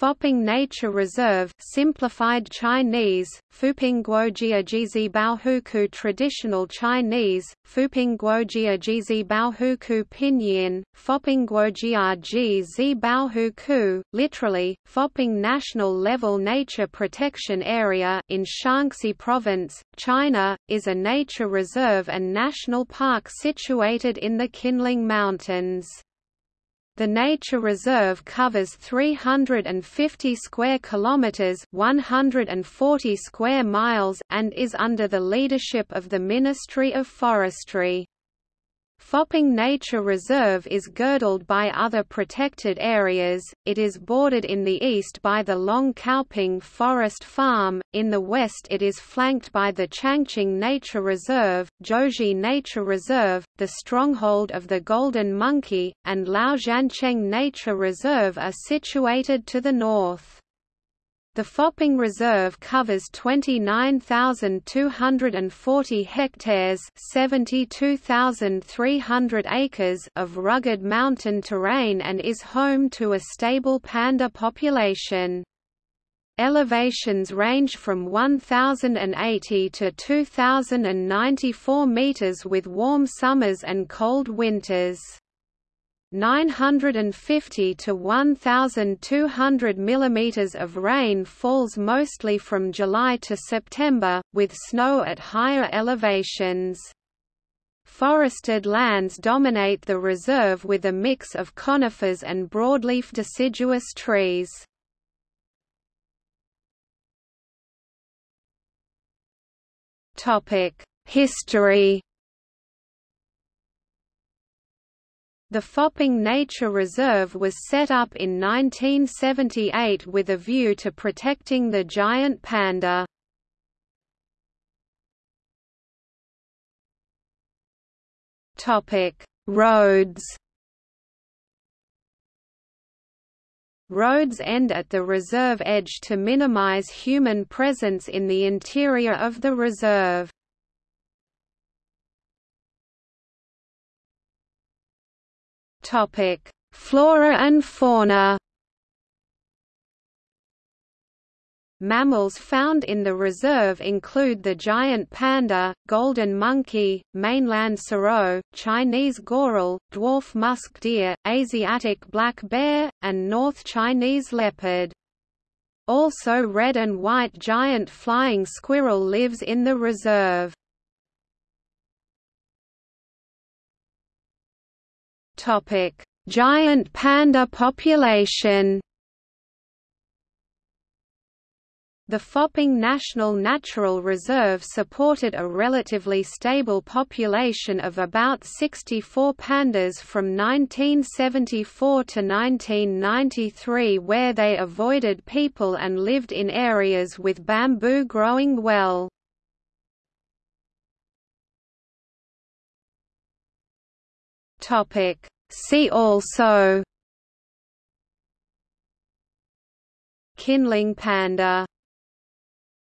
Foping Nature Reserve simplified Chinese, Fupingguojiajizi Baohuku Traditional Chinese, Fupingguojiajizi Baohuku Pinyin, Fopingguojiaji Baohuku, literally, Foping National Level Nature Protection Area in Shaanxi Province, China, is a nature reserve and national park situated in the Qinling Mountains. The nature reserve covers 350 square kilometers, 140 square miles, and is under the leadership of the Ministry of Forestry. Foping Nature Reserve is girdled by other protected areas, it is bordered in the east by the Longcaoping Forest Farm, in the west it is flanked by the Changqing Nature Reserve, Zhouzhi Nature Reserve, the stronghold of the Golden Monkey, and Laoxiancheng Nature Reserve are situated to the north. The Foping Reserve covers 29,240 hectares 72,300 acres of rugged mountain terrain and is home to a stable panda population. Elevations range from 1,080 to 2,094 meters with warm summers and cold winters. 950 to 1200 mm of rain falls mostly from July to September, with snow at higher elevations. Forested lands dominate the reserve with a mix of conifers and broadleaf deciduous trees. History The Foping Nature Reserve was set up in 1978 with a view to protecting the giant panda. Roads Roads end at the reserve edge to minimize human presence in the interior of the reserve. Topic: Flora and fauna. Mammals found in the reserve include the giant panda, golden monkey, mainland serow, Chinese goral, dwarf musk deer, Asiatic black bear, and North Chinese leopard. Also red and white giant flying squirrel lives in the reserve. Topic: Giant panda population. The Foping National Natural Reserve supported a relatively stable population of about 64 pandas from 1974 to 1993 where they avoided people and lived in areas with bamboo growing well. Topic. See also Qinling panda